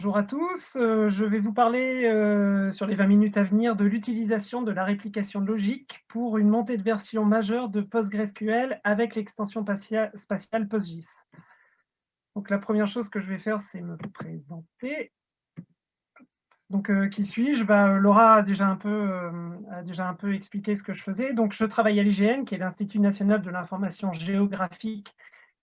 Bonjour à tous, euh, je vais vous parler euh, sur les 20 minutes à venir de l'utilisation de la réplication logique pour une montée de version majeure de PostgreSQL avec l'extension spatiale PostGIS. Donc la première chose que je vais faire, c'est me présenter. Donc, euh, qui suis-je? Bah, Laura a déjà, un peu, déjà un peu expliqué ce que je faisais. Donc, je travaille à l'IGN, qui est l'Institut national de l'information géographique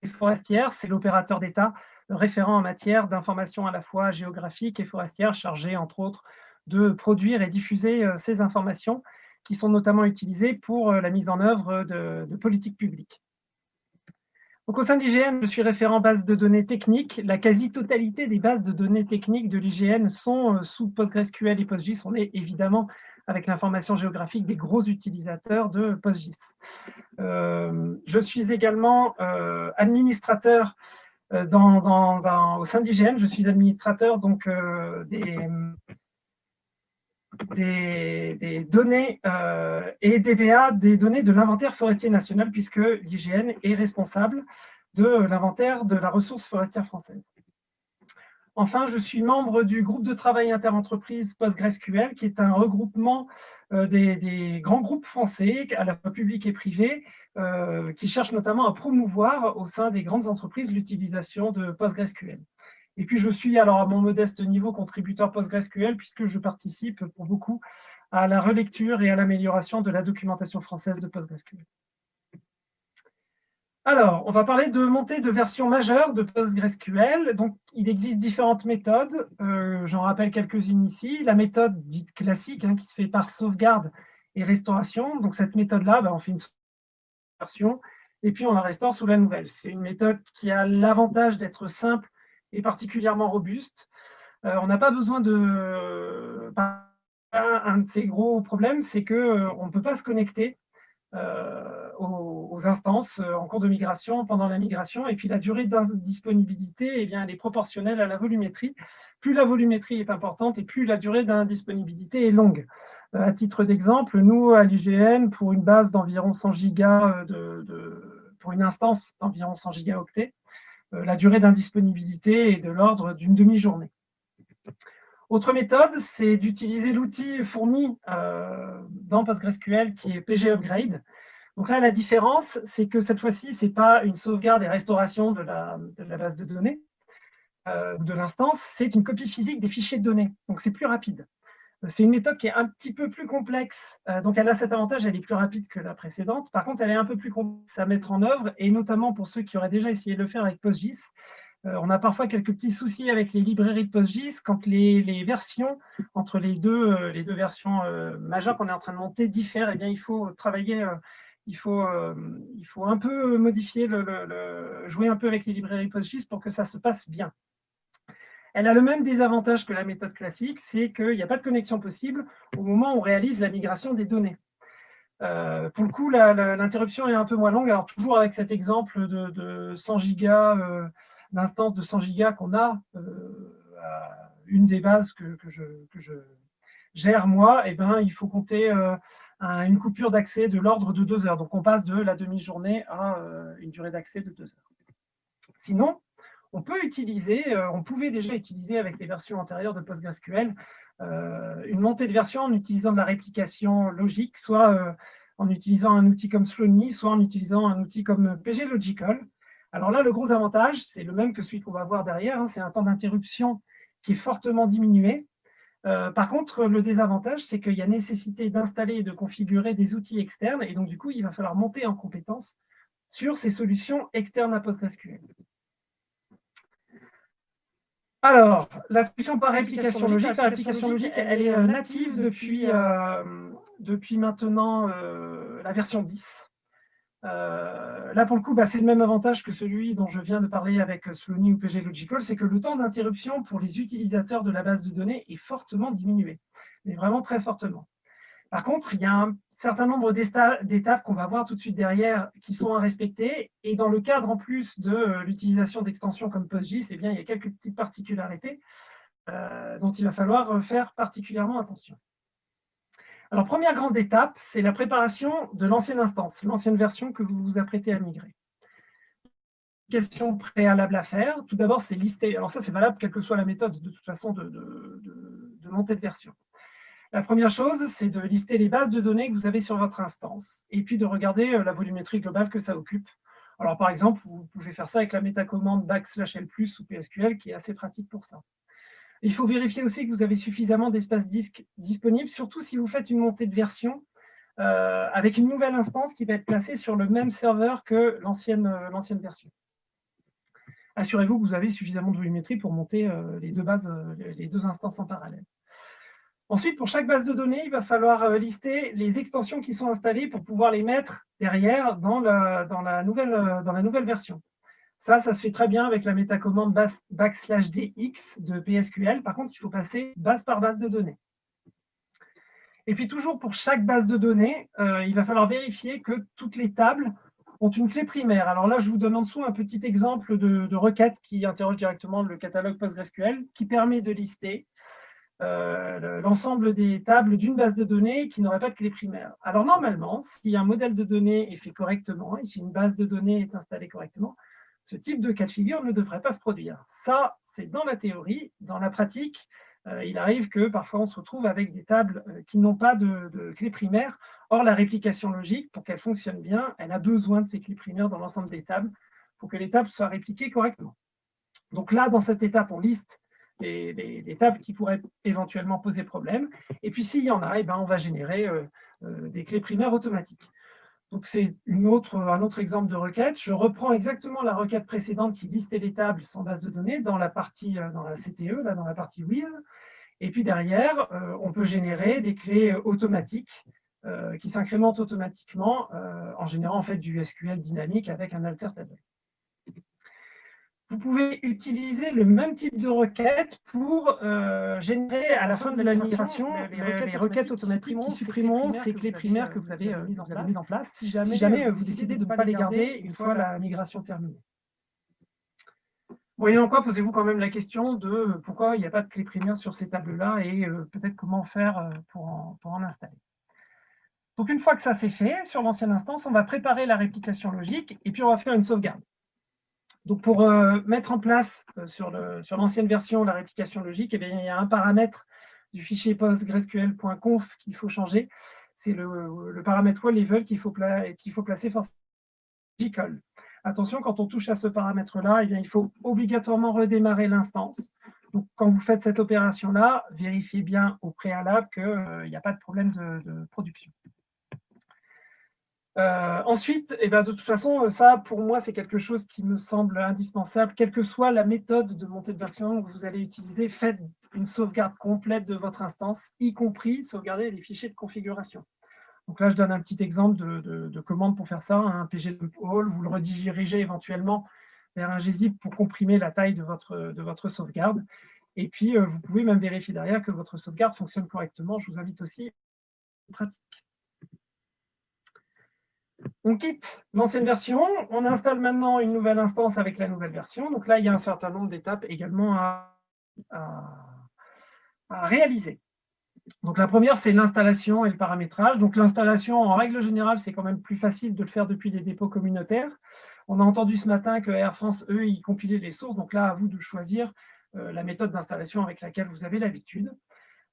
et forestière. C'est l'opérateur d'État référent en matière d'information à la fois géographique et forestière, chargé entre autres de produire et diffuser euh, ces informations qui sont notamment utilisées pour euh, la mise en œuvre de, politiques publiques. Donc, au sein de l'IGN, je suis référent base de données techniques. La quasi-totalité des bases de données techniques de l'IGN sont euh, sous PostgreSQL et PostGIS. On est évidemment, avec l'information géographique, des gros utilisateurs de PostGIS. je suis également administrateur euh, dans, au sein de l'IGN, je suis administrateur donc, euh, des, des, données euh, et DBA des données de l'inventaire forestier national, puisque l'IGN est responsable de l'inventaire de la ressource forestière française. Enfin, je suis membre du groupe de travail interentreprise PostgreSQL, qui est un regroupement des, des, grands groupes français, à la fois publics et privés, euh, qui cherche notamment à promouvoir au sein des grandes entreprises l'utilisation de PostgreSQL. Et puis je suis alors à mon modeste niveau contributeur PostgreSQL puisque je participe pour beaucoup à la relecture et à l'amélioration de la documentation française de PostgreSQL. Alors, on va parler de montée de version majeure de PostgreSQL. Donc, il existe différentes méthodes. Euh, j'en rappelle quelques-unes ici. La méthode dite classique, hein, qui se fait par sauvegarde et restauration. Donc, cette méthode-là, ben, on fait une version, et puis on la restaure sous la nouvelle. C'est une méthode qui a l'avantage d'être simple et particulièrement robuste. Euh, on n'a pas besoin de... Un de ces gros problèmes, c'est qu'on euh, ne peut pas se connecter euh, aux, instances en cours de migration, pendant la migration, et puis la durée d'indisponibilité, eh bien, elle est proportionnelle à la volumétrie. Plus la volumétrie est importante, et plus la durée d'indisponibilité est longue. Euh, à titre d'exemple, nous, à l'IGN, pour une base d'environ 100 gigas, euh, de, pour une instance d'environ 100 gigaoctets, euh, la durée d'indisponibilité est de l'ordre d'une demi-journée. Autre méthode, c'est d'utiliser l'outil fourni dans PostgreSQL qui est PG Upgrade. Donc là, la différence, c'est que cette fois-ci, ce n'est pas une sauvegarde et restauration de la, base de données ou de l'instance, c'est une copie physique des fichiers de données. Donc c'est plus rapide. C'est une méthode qui est un petit peu plus complexe, euh, donc elle a cet avantage, elle est plus rapide que la précédente. Par contre, elle est un peu plus complexe à mettre en œuvre, et notamment pour ceux qui auraient déjà essayé de le faire avec PostGIS. Euh, on a parfois quelques petits soucis avec les librairies de PostGIS quand les, versions, entre les deux, euh, versions majeures qu'on est en train de monter, diffèrent. Eh il faut travailler, il, faut, un peu modifier, le, jouer un peu avec les librairies PostGIS pour que ça se passe bien. Elle a le même désavantage que la méthode classique, c'est qu'il n'y a pas de connexion possible au moment où on réalise la migration des données. Euh, pour le coup, l'interruption est un peu moins longue. Alors, toujours avec cet exemple de, 100 gigas, euh, d'instance de 100 gigas qu'on a, euh, une des bases que, je, gère moi, eh ben, il faut compter une coupure d'accès de l'ordre de 2 heures. Donc, on passe de la demi-journée à une durée d'accès de 2 heures. Sinon, on peut utiliser, euh, on pouvait déjà utiliser avec les versions antérieures de PostgreSQL euh, une montée de version en utilisant de la réplication logique, soit euh, en utilisant un outil comme Slowny, soit en utilisant un outil comme PGLogical. Alors là, le gros avantage, c'est le même que celui qu'on va voir derrière, hein, c'est un temps d'interruption qui est fortement diminué. par contre, le désavantage, c'est qu'il y a nécessité d'installer et de configurer des outils externes, et donc du coup, il va falloir monter en compétence sur ces solutions externes à PostgreSQL. Alors, la solution par réplication logique, la réplication logique, elle est euh, native depuis, euh, depuis maintenant euh, la version 10. Là, pour le coup, bah, c'est le même avantage que celui dont je viens de parler avec Slony ou PG Logical, c'est que le temps d'interruption pour les utilisateurs de la base de données est fortement diminué, mais vraiment très fortement. Par contre, il y a un certain nombre d'étapes qu'on va voir tout de suite derrière qui sont à respecter. Et dans le cadre, en plus de euh, l'utilisation d'extensions comme PostGIS, eh bien, il y a quelques petites particularités euh, dont il va falloir euh, faire particulièrement attention. Alors, première grande étape, c'est la préparation de l'ancienne instance, l'ancienne version que vous vous apprêtez à migrer. vérification préalable à faire. Tout d'abord, c'est lister. Alors ça, c'est valable quelle que soit la méthode, de toute façon, de, montée de version. La première chose, c'est de lister les bases de données que vous avez sur votre instance, et puis de regarder la volumétrie globale que ça occupe. Alors, par exemple, vous pouvez faire ça avec la métacommande backslash L+, ou PSQL, qui est assez pratique pour ça. Il faut vérifier aussi que vous avez suffisamment d'espace disque disponible, surtout si vous faites une montée de version euh, avec une nouvelle instance qui va être placée sur le même serveur que euh, l'ancienne version. Assurez-vous que vous avez suffisamment de volumétrie pour monter euh, les, deux bases, les deux instances en parallèle. Ensuite, pour chaque base de données, il va falloir lister les extensions qui sont installées pour pouvoir les mettre derrière dans la nouvelle version. Ça, ça se fait très bien avec la métacommande backslash dx de PSQL. Par contre, il faut passer base par base de données. Et puis toujours pour chaque base de données, euh, il va falloir vérifier que toutes les tables ont une clé primaire. Alors là, je vous donne en dessous un petit exemple de, requête qui interroge directement le catalogue PostgreSQL, qui permet de lister euh, l'ensemble des tables d'une base de données qui n'aurait pas de clé primaire. Alors normalement, si un modèle de données est fait correctement, et si une base de données est installée correctement, ce type de cas de figure ne devrait pas se produire. Ça, c'est dans la théorie. Dans la pratique, euh, il arrive que parfois on se retrouve avec des tables euh, qui n'ont pas de, clé primaire. Or, la réplication logique, pour qu'elle fonctionne bien, elle a besoin de ces clés primaires dans l'ensemble des tables pour que les tables soient répliquées correctement. Donc là, dans cette étape, on liste les, tables qui pourraient éventuellement poser problème. Et puis, s'il y en a, eh ben, on va générer euh, des clés primaires automatiques. Donc, c'est un autre exemple de requête. Je reprends exactement la requête précédente qui listait les tables sans base de données dans la partie, euh, dans la CTE, dans la partie with. Et puis derrière, euh, on peut générer des clés automatiques euh, qui s'incrémentent automatiquement en générant en fait du SQL dynamique avec un alter table vous pouvez utiliser le même type de requête pour euh, générer à la fin de la migration les, requêtes, automatiques qui supprimeront ces clés primaires que vous avez, euh, mises en, place, si jamais, vous décidez de ne pas les garder une fois la migration terminée. Voyons quoi, posez-vous quand même la question de pourquoi il n'y a pas de clé primaire sur ces tables-là et euh, peut-être comment faire pour pour en installer. Donc une fois que ça c'est fait, sur l'ancienne instance, on va préparer la réplication logique et puis on va faire une sauvegarde. Donc, pour euh, mettre en place euh, sur l'ancienne version la réplication logique, eh il y a un paramètre du fichier postgresql.conf qu'il faut changer. C'est le, paramètre level qu'il faut, faut, placer forcément. Attention, quand on touche à ce paramètre-là, eh il faut obligatoirement redémarrer l'instance. Donc, quand vous faites cette opération-là, vérifiez bien au préalable qu'il n'y euh, a pas de problème de production. Euh, ensuite, eh ben, de toute façon, ça, pour moi, c'est quelque chose qui me semble indispensable. Quelle que soit la méthode de montée de version que vous allez utiliser, faites une sauvegarde complète de votre instance, y compris sauvegarder les fichiers de configuration. Donc là, je donne un petit exemple de, commande pour faire ça. Un pg all, vous le redirigez éventuellement vers un gzip pour comprimer la taille de votre, de votre sauvegarde. Et puis, euh, vous pouvez même vérifier derrière que votre sauvegarde fonctionne correctement. Je vous invite aussi à pratique. On quitte l'ancienne version, on installe maintenant une nouvelle instance avec la nouvelle version. Donc là, il y a un certain nombre d'étapes également à, réaliser. Donc la première, c'est l'installation et le paramétrage. Donc l'installation, en règle générale, c'est quand même plus facile de le faire depuis les dépôts communautaires. On a entendu ce matin que Air France, eux, ils compilaient les sources. Donc là, à vous de choisir euh, la méthode d'installation avec laquelle vous avez l'habitude.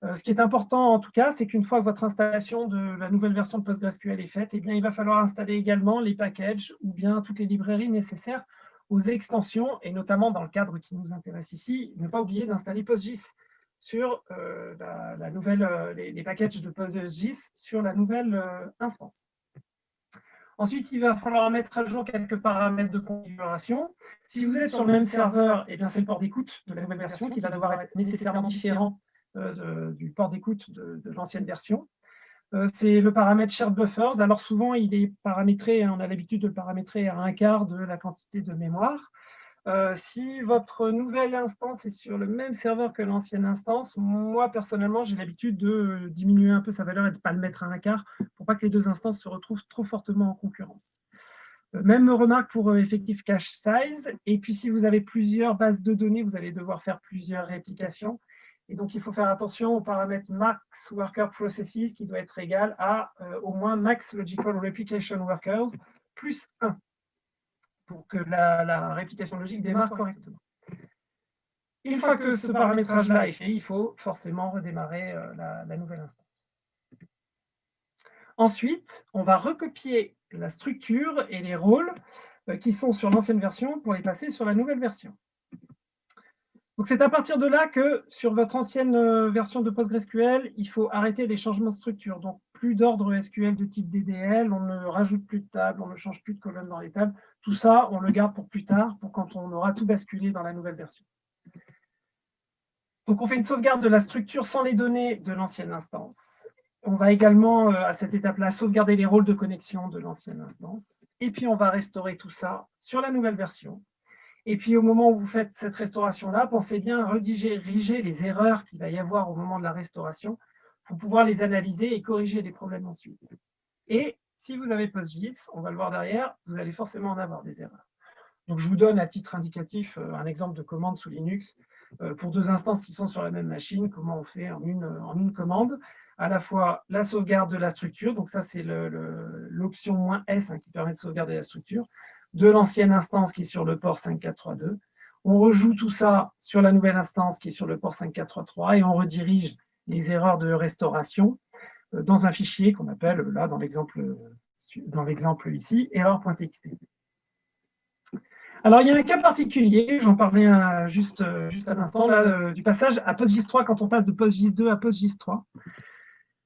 Euh, ce qui est important en tout cas, c'est qu'une fois que votre installation de la nouvelle version de PostgreSQL est faite, eh bien, il va falloir installer également les packages ou bien toutes les librairies nécessaires aux extensions, et notamment dans le cadre qui nous intéresse ici, ne pas oublier d'installer PostGIS sur euh, la, nouvelle, euh, les, packages de PostGIS sur la nouvelle instance. Ensuite, il va falloir mettre à jour quelques paramètres de configuration. Si vous êtes sur le même serveur, eh c'est le port d'écoute de la nouvelle version qui va devoir être nécessairement différent euh, du port d'écoute de, l'ancienne version. Euh, c'est le paramètre shared buffers. Alors souvent, il est paramétré, hein, on a l'habitude de le paramétrer à un quart de la quantité de mémoire. Euh, si votre nouvelle instance est sur le même serveur que l'ancienne instance, moi personnellement j'ai l'habitude de diminuer un peu sa valeur et de ne pas le mettre à un quart pour pas que les deux instances se retrouvent trop fortement en concurrence. même remarque pour effective cache size. Et puis si vous avez plusieurs bases de données, vous allez devoir faire plusieurs réplications. Et donc, il faut faire attention au paramètre max worker processes qui doit être égal à euh, au moins max logical replication workers plus 1. pour que la, réplication logique démarre correctement. Une fois que ce paramétrage-là est fait, il faut forcément redémarrer euh, la, nouvelle instance. Ensuite, on va recopier la structure et les rôles euh, qui sont sur l'ancienne version pour les passer sur la nouvelle version. C'est à partir de là que sur votre ancienne euh, version de PostgreSQL, il faut arrêter les changements de structure. Donc plus d'ordre SQL de type DDL, on ne rajoute plus de tables, on ne change plus de colonnes dans les tables. Tout ça, on le garde pour plus tard, pour quand on aura tout basculé dans la nouvelle version. Donc on fait une sauvegarde de la structure sans les données de l'ancienne instance. On va également, euh, à cette étape-là, sauvegarder les rôles de connexion de l'ancienne instance. Et puis on va restaurer tout ça sur la nouvelle version. Et puis, au moment où vous faites cette restauration-là, pensez bien à rediriger les erreurs qu'il va y avoir au moment de la restauration pour pouvoir les analyser et corriger les problèmes ensuite. Et si vous avez PostGIS, on va le voir derrière, vous allez forcément en avoir des erreurs. Donc, je vous donne à titre indicatif euh, un exemple de commande sous Linux euh, pour deux instances qui sont sur la même machine, comment on fait en une, en une commande à la fois la sauvegarde de la structure, donc ça c'est l'option "-s" hein, qui permet de sauvegarder la structure, de l'ancienne instance qui est sur le port 5432. On rejoue tout ça sur la nouvelle instance qui est sur le port 5433 et on redirige les erreurs de restauration euh, dans un fichier qu'on appelle, là dans l'exemple dans l'exemple ici, erreur.txt. Alors, il y a un cas particulier, j'en parlais juste, juste à l'instant, là, du passage à PostGIS 3, quand on passe de PostGIS 2 à PostGIS 3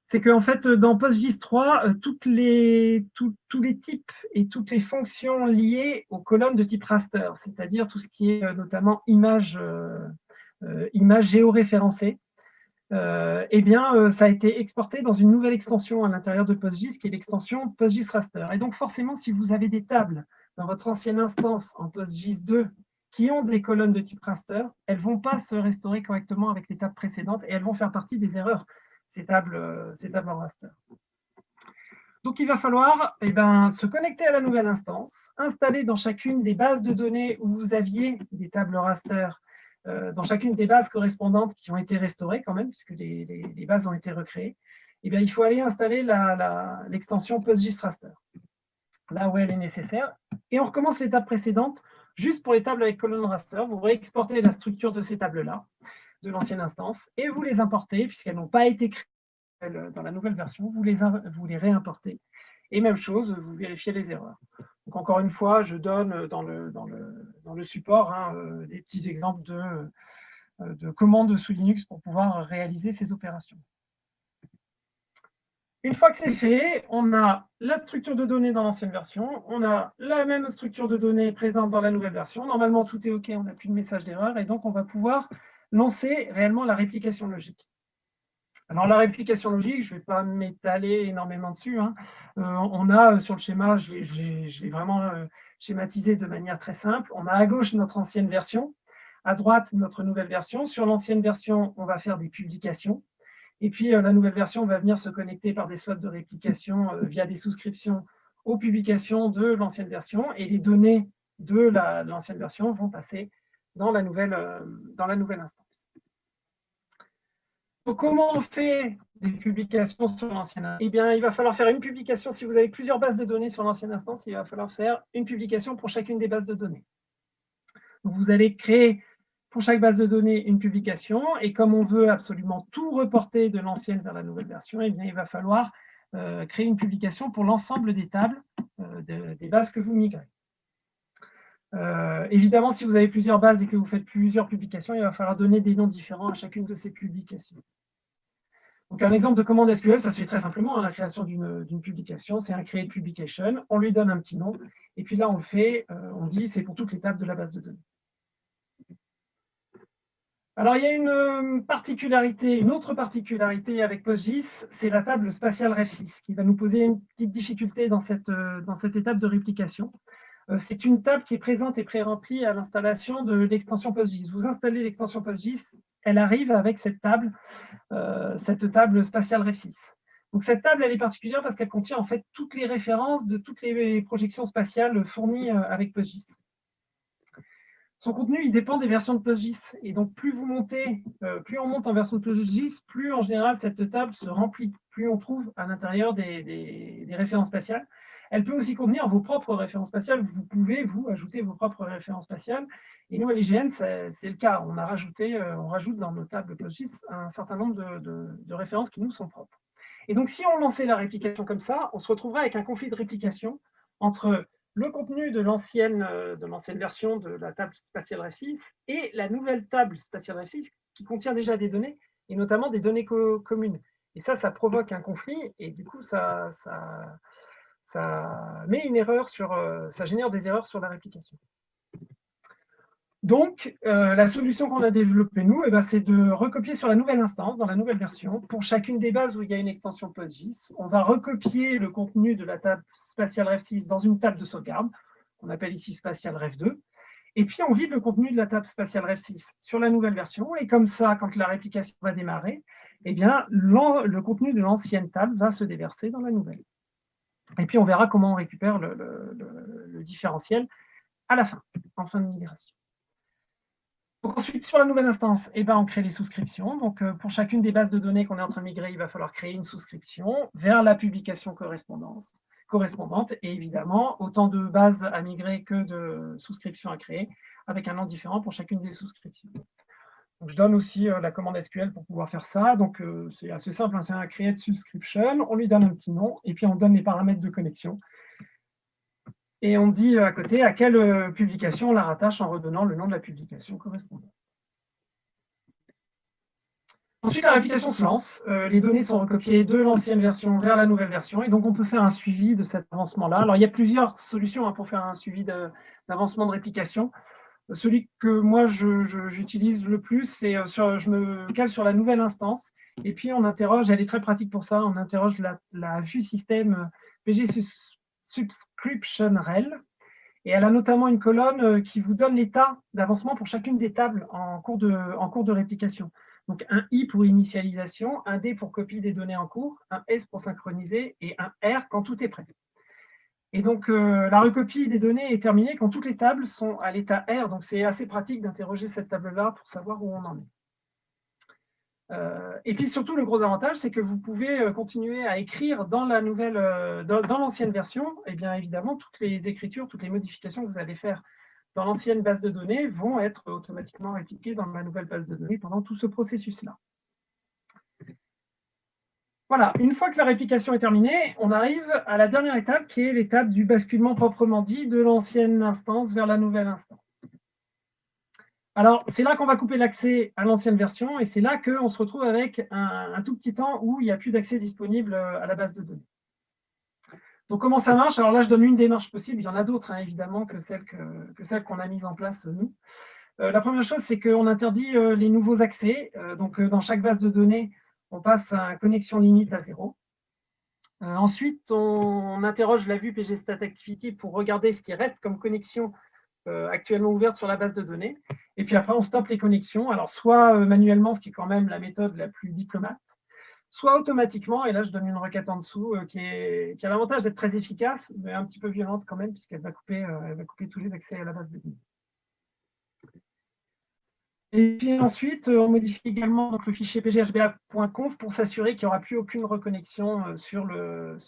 c'est qu'en fait, dans PostGIS 3, euh, tous les types et toutes les fonctions liées aux colonnes de type raster, c'est-à-dire tout ce qui est euh, notamment image, euh, image géoréférencée, eh bien, ça a été exporté dans une nouvelle extension à l'intérieur de PostGIS, qui est l'extension PostGIS Raster. Et donc, forcément, si vous avez des tables dans votre ancienne instance en PostGIS 2 qui ont des colonnes de type raster, elles ne vont pas se restaurer correctement avec les tables précédentes et elles vont faire partie des erreurs ces tables, euh, ces tables en raster. Donc, il va falloir eh ben, se connecter à la nouvelle instance, installer dans chacune des bases de données où vous aviez des tables raster, euh, dans chacune des bases correspondantes qui ont été restaurées quand même, puisque les, bases ont été recréées, eh il faut aller installer l'extension PostGIS Raster, là où elle est nécessaire. Et on recommence l'étape précédente, juste pour les tables avec colonne raster. Vous réexportez la structure de ces tables-là de l'ancienne instance et vous les importez, puisqu'elles n'ont pas été créées dans la nouvelle version, vous les, vous réimportez. Et même chose, vous vérifiez les erreurs. Donc encore une fois, je donne dans le, dans le, support hein, euh, des petits exemples de, euh, de commandes sous Linux pour pouvoir réaliser ces opérations. Une fois que c'est fait, on a la structure de données dans l'ancienne version, on a la même structure de données présente dans la nouvelle version. Normalement, tout est OK, on n'a plus de message d'erreur, et donc on va pouvoir lancer réellement la réplication logique. Alors la réplication logique, je ne vais pas m'étaler énormément dessus. Hein. Euh, on a euh, sur le schéma, je l'ai vraiment euh, schématisé de manière très simple. On a à gauche notre ancienne version, à droite notre nouvelle version. Sur l'ancienne version, on va faire des publications. Et puis la nouvelle version va venir se connecter par des slots de réplication via des souscriptions aux publications de l'ancienne version. Et les données de l'ancienne version vont passer dans la nouvelle, euh, dans la nouvelle instance. Comment on fait des publications sur l'ancienne Eh bien, il va falloir faire une publication. Si vous avez plusieurs bases de données sur l'ancienne instance, il va falloir faire une publication pour chacune des bases de données. vous allez créer pour chaque base de données une publication. Et comme on veut absolument tout reporter de l'ancienne vers la nouvelle version, eh bien, il va falloir euh, créer une publication pour l'ensemble des tables euh, des bases que vous migrez. Euh, évidemment, si vous avez plusieurs bases et que vous faites plusieurs publications, il va falloir donner des noms différents à chacune de ces publications. Donc, un exemple de commande SQL, ça se fait très simplement. Hein, la création d'une publication, c'est un create publication. On lui donne un petit nom. Et puis là, on le fait, euh, on dit c'est pour toutes les tables de la base de données. Alors, il y a une euh, particularité, une autre particularité avec PostGIS, c'est la table spatiale REF6, qui va nous poser une petite difficulté dans cette, dans cette étape de réplication. Euh, c'est une table qui est présente et pré-remplie à l'installation de l'extension PostGIS. Vous installez l'extension PostGIS, elle arrive avec cette table, euh, cette table spatiale REF6. Donc cette table, elle est particulière parce qu'elle contient en fait toutes les références de toutes les projections spatiales fournies euh, avec PostGIS. Son contenu, dépend des versions de PostGIS. Et donc, plus vous montez, plus on monte en version de PostGIS, plus en général cette table se remplit, plus on trouve à l'intérieur des références spatiales. Elle peut aussi contenir vos propres références spatiales. Vous pouvez, vous, ajouter vos propres références spatiales. Et nous, à l'IGN, c'est le cas. On a rajouté, euh, on rajoute dans nos tables PostGIS un certain nombre de, références qui nous sont propres. Et donc, si on lançait la réplication comme ça, on se retrouverait avec un conflit de réplication entre le contenu de l'ancienne version de la table spatiale REF6 et la nouvelle table spatiale REF6 qui contient déjà des données, et notamment des données communes. Et ça, ça provoque un conflit, et du coup, ça, met une erreur sur, euh, ça génère des erreurs sur la réplication. Donc, euh, la solution qu'on a développée, nous, eh ben, c'est de recopier sur la nouvelle instance, dans la nouvelle version, pour chacune des bases où il y a une extension PostGIS, on va recopier le contenu de la table spatiale REF6 dans une table de sauvegarde, qu'on appelle ici spatiale REF2, et puis on vide le contenu de la table spatiale REF6 sur la nouvelle version, et comme ça, quand la réplication va démarrer, eh bien, le contenu de l'ancienne table va se déverser dans la nouvelle. Et puis on verra comment on récupère le, différentiel à la fin, en fin de migration. ensuite, sur la nouvelle instance, eh ben, on crée les souscriptions. Donc, euh, pour chacune des bases de données qu'on est en train de migrer, il va falloir créer une souscription vers la publication correspondante. Et évidemment, autant de bases à migrer que de souscriptions à créer, avec un nom différent pour chacune des souscriptions je donne aussi euh, la commande SQL pour pouvoir faire ça. Donc, euh, c'est assez simple, hein, c'est un create subscription. On lui donne un petit nom et puis on donne les paramètres de connexion. Et on dit euh, à côté à quelle publication on la rattache en redonnant le nom de la publication correspondante. Ensuite, la réplication se lance. les données sont recopiées de l'ancienne version vers la nouvelle version. Et donc, on peut faire un suivi de cet avancement-là. Alors, il y a plusieurs solutions hein, pour faire un suivi d'avancement de réplication. Celui que moi j'utilise le plus, c'est euh, je me cale sur la nouvelle instance et puis on interroge, elle est très pratique pour ça, on interroge la, vue système euh, PG Subscription Rel et elle a notamment une colonne euh, qui vous donne l'état d'avancement pour chacune des tables en cours, de, en cours de réplication. Donc un I pour initialisation, un D pour copie des données en cours, un S pour synchroniser et un R quand tout est prêt. Et donc, euh, la recopie des données est terminée quand toutes les tables sont à l'état R. Donc, c'est assez pratique d'interroger cette table-là pour savoir où on en est. Euh, et puis surtout, le gros avantage, c'est que vous pouvez euh, continuer à écrire dans dans, l'ancienne version, et bien évidemment, toutes les écritures, toutes les modifications que vous allez faire dans l'ancienne base de données vont être automatiquement répliquées dans la nouvelle base de données pendant tout ce processus-là. Voilà, une fois que la réplication est terminée, on arrive à la dernière étape qui est l'étape du basculement proprement dit de l'ancienne instance vers la nouvelle instance. Alors, c'est là qu'on va couper l'accès à l'ancienne version et c'est là qu'on se retrouve avec un, tout petit temps où il n'y a plus d'accès disponible euh, à la base de données. Donc, comment ça marche? Alors là, je donne une démarche possible. Il y en a d'autres, hein, évidemment, que celle qu'on a mise en place, nous. Euh, la première chose, c'est qu'on interdit euh, les nouveaux accès. donc, dans chaque base de données, on passe à connexion limite à zéro. Euh, ensuite, on, interroge la vue pgstat_activity pour regarder ce qui reste comme connexion euh, actuellement ouverte sur la base de données. Et puis après, on stoppe les connexions, alors soit euh, manuellement, ce qui est quand même la méthode la plus diplomate, soit automatiquement, et là je donne une requête en dessous, qui, a l'avantage d'être très efficace, mais un petit peu violente quand même, puisqu'elle va couper tous les accès à la base de données. Et puis ensuite, euh, on modifie également donc, le fichier pghba.conf pour s'assurer qu'il n'y aura plus aucune reconnexion euh, sur l'ancienne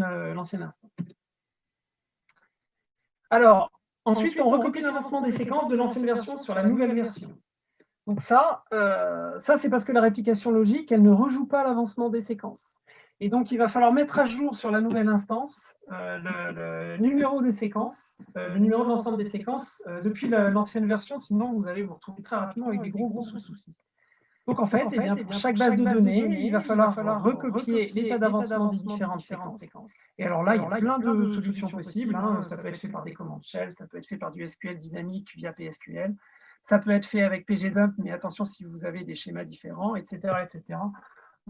sur le, instance. Alors, ensuite, on recopie l'avancement des séquences de l'ancienne version sur la nouvelle version. Donc ça, euh, ça c'est parce que la réplication logique, elle ne rejoue pas l'avancement des séquences. Et donc, il va falloir mettre à jour sur la nouvelle instance euh, le, numéro des séquences, euh, le numéro de l'ensemble des séquences euh, depuis l'ancienne version, sinon vous allez vous retrouver très rapidement avec des gros, gros soucis. Donc en fait, eh pour chaque base de données, il va falloir, recopier l'état d'avancement des différentes séquences. Et alors là, il y a plein de solutions possibles. Hein. Ça peut être fait par des commandes shell, ça peut être fait par du SQL dynamique via PSQL, ça peut être fait avec pgdump, mais attention si vous avez des schémas différents, etc. etc.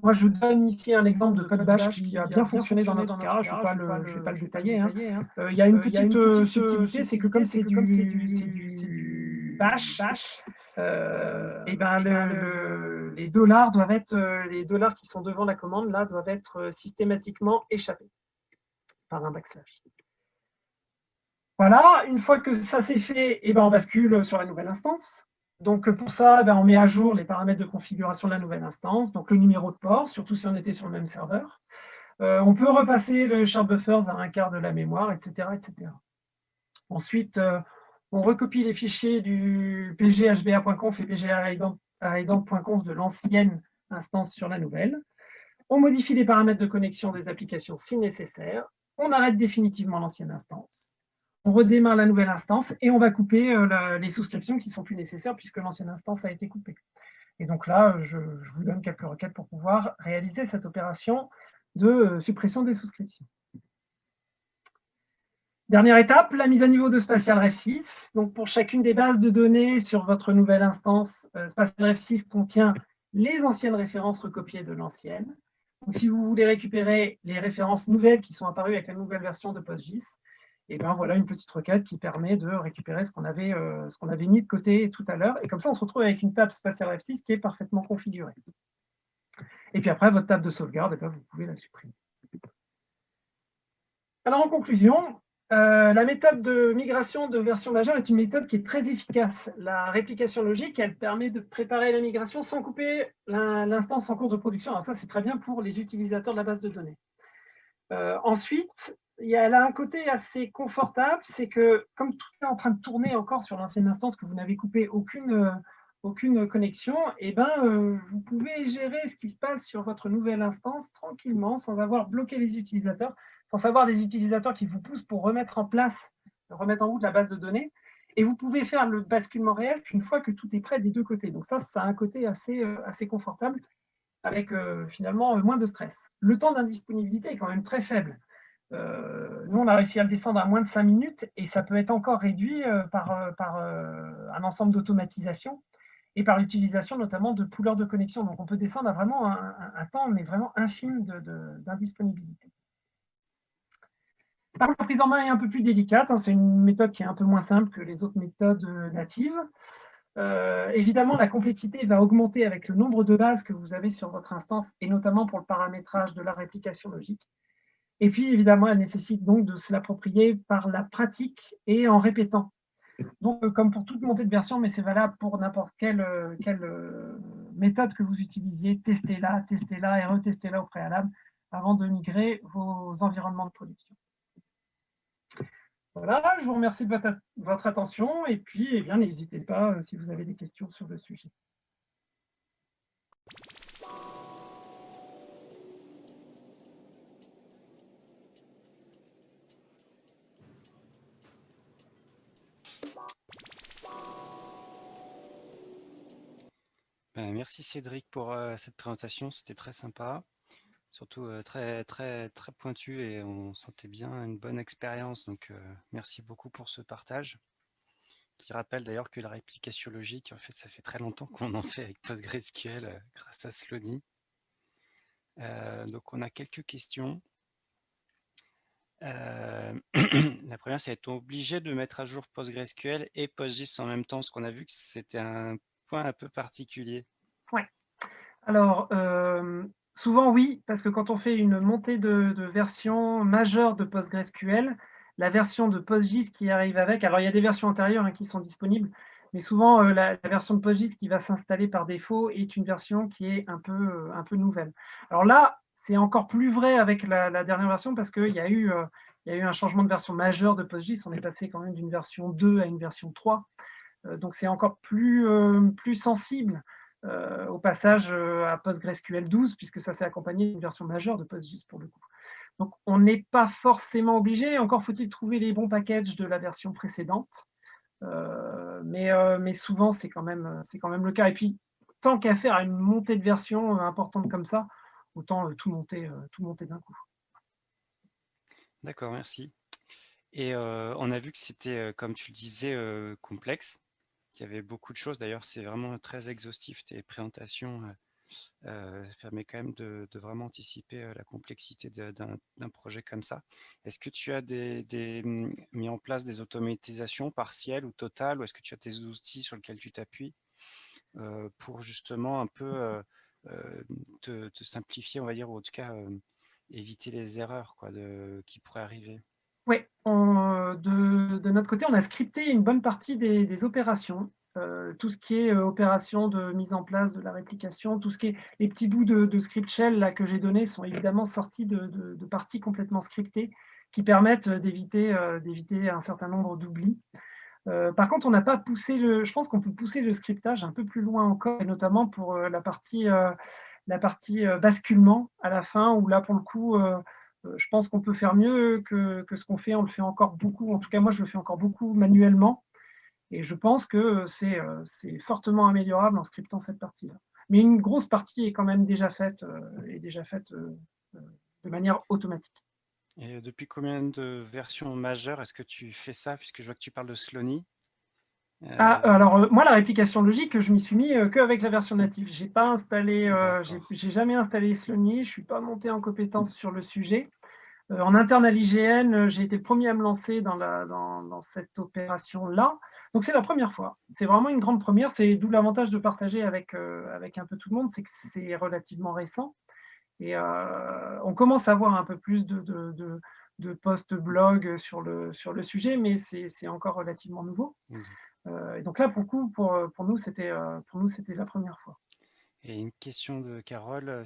Moi, je donne ici un exemple de code bash qui a bien fonctionné dans notre cas. Je ne vais, pas le détailler. Hein. Hein. Euh, il y a une petite, euh, subtilité, c'est que comme c'est du, du, bash, euh, et ben les dollars doivent être, les dollars qui sont devant la commande là doivent être systématiquement échappés par un backslash. Voilà, une fois que ça c'est fait, et ben on bascule sur la nouvelle instance. Donc pour ça, ben, on met à jour les paramètres de configuration de la nouvelle instance, donc le numéro de port, surtout si on était sur le même serveur. on peut repasser le shard buffers à un quart de la mémoire, etc. etc. Ensuite, on recopie les fichiers du pghba.conf et pga.conf de l'ancienne instance sur la nouvelle. On modifie les paramètres de connexion des applications si nécessaire. On arrête définitivement l'ancienne instance on redémarre la nouvelle instance et on va couper euh, les souscriptions qui sont plus nécessaires puisque l'ancienne instance a été coupée. Et donc là, je, vous donne quelques requêtes pour pouvoir réaliser cette opération de euh, suppression des souscriptions. Dernière étape, la mise à niveau de Spatial Ref 6. Donc pour chacune des bases de données sur votre nouvelle instance, euh, Spatial Ref 6 contient les anciennes références recopiées de l'ancienne. Si vous voulez récupérer les références nouvelles qui sont apparues avec la nouvelle version de PostGIS, et bien voilà une petite requête qui permet de récupérer ce qu'on avait, euh, avait mis de côté tout à l'heure. Et comme ça, on se retrouve avec une table spatiale F6 qui est parfaitement configurée. Et puis après, votre table de sauvegarde, eh vous pouvez la supprimer. Alors en conclusion, euh, la méthode de migration de version majeure est une méthode qui est très efficace. La réplication logique, elle permet de préparer la migration sans couper l'instance en cours de production. Alors ça, c'est très bien pour les utilisateurs de la base de données. Euh, ensuite, y a un côté assez confortable, c'est que comme tout est en train de tourner encore sur l'ancienne instance, que vous n'avez coupé aucune, euh, aucune connexion, eh ben, euh, vous pouvez gérer ce qui se passe sur votre nouvelle instance tranquillement, sans avoir bloqué les utilisateurs, sans avoir des utilisateurs qui vous poussent pour remettre en place, remettre en route la base de données. Et vous pouvez faire le basculement réel qu'une fois que tout est prêt des deux côtés. Donc ça, ça a un côté assez, euh, assez confortable, avec finalement moins de stress. Le temps d'indisponibilité est quand même très faible. Nous, on a réussi à le descendre à moins de 5 minutes et ça peut être encore réduit euh, par, euh, par un ensemble d'automatisation et par l'utilisation notamment de poolers de connexion. Donc, on peut descendre à vraiment un, temps, mais vraiment infime d'indisponibilité. Par la prise en main est un peu plus délicate. Hein. C'est une méthode qui est un peu moins simple que les autres méthodes natives. évidemment, la complexité va augmenter avec le nombre de bases que vous avez sur votre instance, et notamment pour le paramétrage de la réplication logique. Et puis, évidemment, elle nécessite donc de se l'approprier par la pratique et en répétant. Donc, euh, comme pour toute montée de version, mais c'est valable pour n'importe quelle, euh, euh, méthode que vous utilisiez, testez-la, testez-la et retestez-la au préalable avant de migrer vos environnements de production. Voilà, je vous remercie de votre, attention et puis, eh n'hésitez pas si vous avez des questions sur le sujet. Merci Cédric pour euh, cette présentation, c'était très sympa, surtout euh, très pointu et on sentait bien une bonne expérience. Donc euh, merci beaucoup pour ce partage, qui rappelle d'ailleurs que la réplication logique, en fait, ça fait très longtemps qu'on en fait avec PostgreSQL grâce à Slody. donc on a quelques questions. la première, c'est est-on obligé de mettre à jour PostgreSQL et PostGIS en même temps? Parce qu'on a vu que c'était un point un peu particulier. Oui. Alors, euh, souvent oui, parce que quand on fait une montée de, version majeure de PostgreSQL, la version de PostGIS qui arrive avec, alors il y a des versions antérieures hein, qui sont disponibles, mais souvent euh, la, version de PostGIS qui va s'installer par défaut est une version qui est un peu, euh, un peu nouvelle. Alors là, c'est encore plus vrai avec la, dernière version parce qu'il y, a eu, y a eu un changement de version majeure de PostGIS, on est passé quand même d'une version 2 à une version 3, euh, donc c'est encore plus, euh, plus sensible euh, au passage à PostgreSQL 12, puisque ça s'est accompagné d'une version majeure de PostGIS pour le coup. Donc on n'est pas forcément obligé, encore faut-il trouver les bons packages de la version précédente, mais, mais, souvent c'est quand, même, quand même le cas. Et puis, tant qu'à faire une montée de version importante comme ça, autant tout monter, tout monter d'un coup. D'accord, merci. Et on a vu que c'était, comme tu le disais, complexe. Il y avait beaucoup de choses. D'ailleurs, c'est vraiment très exhaustif. Tes présentations euh, permet quand même de, vraiment anticiper la complexité d'un projet comme ça. Est-ce que tu as des, mmh, mis en place des automatisations partielles ou totales ou est-ce que tu as des outils sur lesquels tu t'appuies pour justement un peu te, simplifier, on va dire, ou en tout cas éviter les erreurs quoi, qui pourraient arriver? Oui, de, notre côté, on a scripté une bonne partie des, opérations. tout ce qui est opération de mise en place de la réplication, tout ce qui est les petits bouts de, script shell que j'ai donnés sont évidemment sortis de, parties complètement scriptées qui permettent d'éviter un certain nombre d'oublis. par contre, on n'a pas poussé le. Je pense qu'on peut pousser le scriptage un peu plus loin encore, notamment pour la partie, la partie basculement à la fin, où là, pour le coup, je pense qu'on peut faire mieux que, ce qu'on fait. On le fait encore beaucoup. En tout cas, moi, je le fais encore beaucoup manuellement. Et je pense que c'est fortement améliorable en scriptant cette partie-là. Mais une grosse partie est quand même déjà faite, est déjà faite de manière automatique. Et depuis combien de versions majeures est-ce que tu fais ça Puisque je vois que tu parles de Slony. Ah, alors moi, la réplication logique, je m'y suis mis qu'avec la version native. J'ai pas installé, j'ai jamais installé Slony, je suis pas monté en compétence sur le sujet. en interne à l'IGN, j'ai été le premier à me lancer dans, la, dans, dans cette opération-là. Donc c'est la première fois. C'est vraiment une grande première. C'est d'où l'avantage de partager avec, euh, avec un peu tout le monde, c'est que c'est relativement récent. Et euh, on commence à voir un peu plus de, de, de, posts blog sur le, sur le sujet, mais c'est encore relativement nouveau. Mmh. Euh, et donc là, pour, coup, pour, pour nous, c'était la première fois. Et une question de Carole,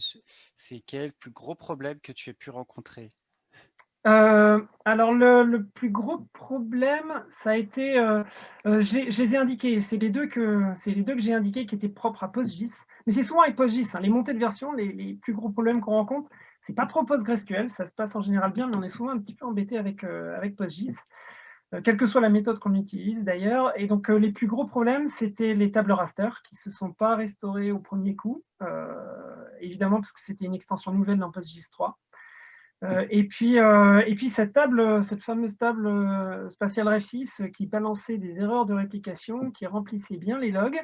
c'est quel plus gros problème que tu aies pu rencontrer? Euh, alors, le, plus gros problème, ça a été, euh, euh, je les ai indiqués, c'est les deux que, les deux que j'ai indiqués qui étaient propres à PostGIS, mais c'est souvent avec PostGIS, hein. les montées de version, les, plus gros problèmes qu'on rencontre, c'est pas trop PostgreSQL, ça se passe en général bien, mais on est souvent un petit peu embêté avec, avec PostGIS, quelle que soit la méthode qu'on utilise d'ailleurs, et donc les plus gros problèmes, c'était les tables raster qui se sont pas restaurées au premier coup, évidemment parce que c'était une extension nouvelle dans PostGIS 3, euh, et, puis, euh, et puis cette table, cette fameuse table euh, spatiale REF6 qui balançait des erreurs de réplication, qui remplissait bien les logs,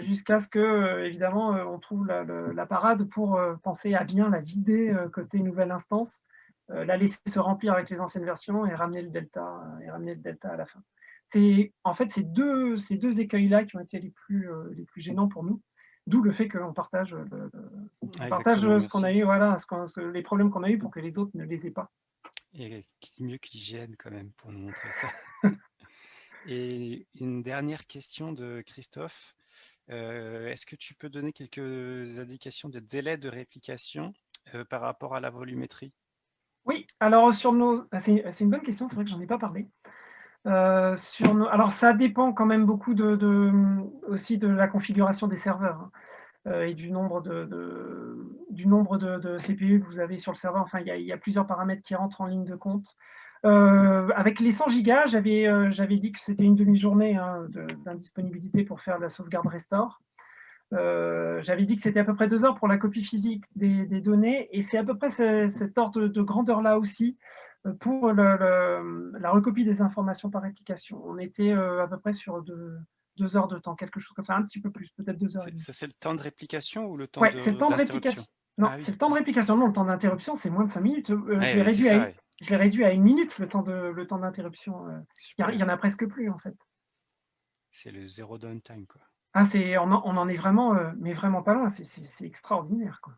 jusqu'à ce que, évidemment, on trouve la, parade pour penser à bien la vider côté nouvelle instance, la laisser se remplir avec les anciennes versions et ramener le delta, et ramener le delta à la fin. C'est en fait ces deux, ces deux écueils-là qui ont été les plus, les plus gênants pour nous. D'où le fait qu'on partage, partage ce qu'on a eu, voilà, les problèmes qu'on a eu pour que les autres ne les aient pas. Et mieux que l'hygiène quand même pour nous montrer ça. Et une dernière question de Christophe. Euh, est-ce que tu peux donner quelques indications de délai de réplication euh, par rapport à la volumétrie? Alors sur nos... C'est une bonne question, c'est vrai que j'en ai pas parlé. Euh, sur Alors, ça dépend quand même beaucoup de, aussi de la configuration des serveurs hein, euh, et du nombre, de, du nombre de, CPU que vous avez sur le serveur. Enfin, il y, a, plusieurs paramètres qui rentrent en ligne de compte. Euh, avec les 100 gigas, j'avais dit que c'était une demi-journée hein, d'indisponibilité pour faire la sauvegarde restore. J'avais dit que c'était à peu près deux heures pour la copie physique des, données, et c'est à peu près cet ordre de grandeur-là aussi pour la recopie des informations par application. On était euh, à peu près sur deux, heures de temps, quelque chose comme ça, un petit peu plus, peut-être deux heures. C'est le temps de réplication ou le temps ouais, c'est le temps de réplication. Non, ah c'est le temps de réplication. Non, le temps d'interruption, c'est moins de cinq minutes. Euh, je l'ai réduit, réduit, à une minute, le temps d'interruption. Euh. Il n'y en a presque plus, en fait. C'est le zéro downtime, quoi. Ah, on, on, en est vraiment, mais vraiment pas loin. C'est extraordinaire, quoi.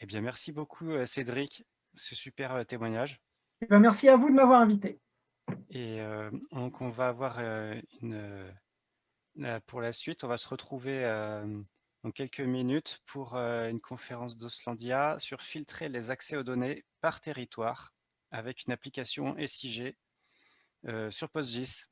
Eh bien, merci beaucoup, Cédric ce super euh, témoignage. Eh ben, merci à vous de m'avoir invité. Et euh, donc, on va avoir euh, une, pour la suite, on va se retrouver dans quelques minutes pour une conférence d'Oslandia sur filtrer les accès aux données par territoire avec une application SIG sur PostGIS.